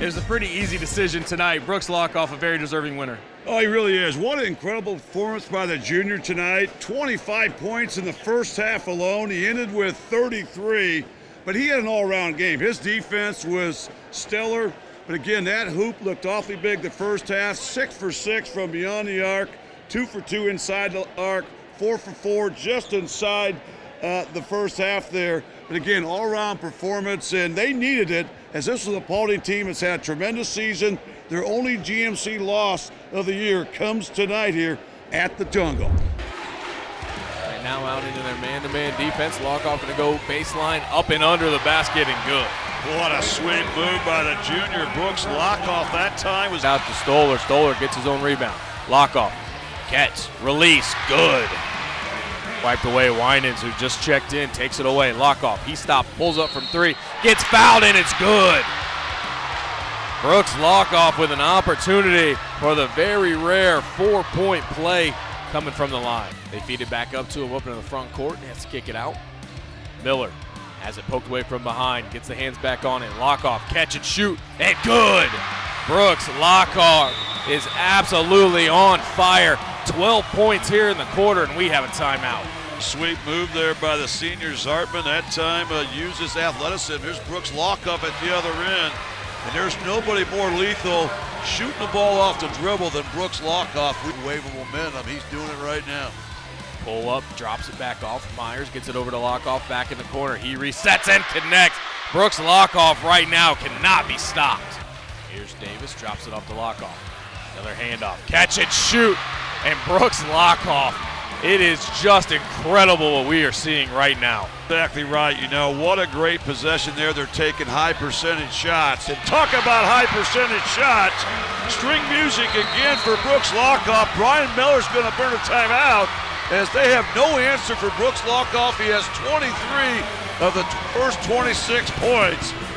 It was a pretty easy decision tonight. Brooks Lockoff, a very deserving winner. Oh, he really is. What an incredible performance by the junior tonight. 25 points in the first half alone. He ended with 33, but he had an all around game. His defense was stellar, but again, that hoop looked awfully big the first half. Six for six from beyond the arc, two for two inside the arc, four for four just inside uh, the first half there. But again, all around performance, and they needed it as this is a Paulding team that's had a tremendous season. Their only GMC loss of the year comes tonight here at the Jungle. Right now out into their man-to-man defense. Lockoff going to go baseline up and under the basket and good. What a sweet move by the junior Brooks Lockoff that time was out to Stoller. Stoller gets his own rebound. Lockoff, catch, release, good. Wiped away Winans, who just checked in, takes it away. Lockoff, he stopped, pulls up from three, gets fouled, and it's good. Brooks Lockoff with an opportunity for the very rare four-point play coming from the line. They feed it back up to him up in the front court. He has to kick it out. Miller has it poked away from behind, gets the hands back on it. Lockoff, catch and shoot, and good. Brooks Lockoff is absolutely on fire. 12 points here in the quarter, and we have a timeout. Sweet move there by the senior Zartman. That time uh, uses athleticism. Here's Brooks Lockoff at the other end. And there's nobody more lethal shooting the ball off the dribble than Brooks Lockoff. We wave of momentum. He's doing it right now. Pull up, drops it back off. Myers gets it over to Lockoff back in the corner. He resets and connects. Brooks Lockoff right now cannot be stopped. Here's Davis, drops it off to Lockoff. Another handoff. Catch it, shoot. And Brooks Lockoff. It is just incredible what we are seeing right now. Exactly right. You know, what a great possession there. They're taking high percentage shots. And talk about high percentage shots. String music again for Brooks Lockoff. Brian Miller's going to burn a timeout as they have no answer for Brooks Lockoff. He has 23 of the first 26 points.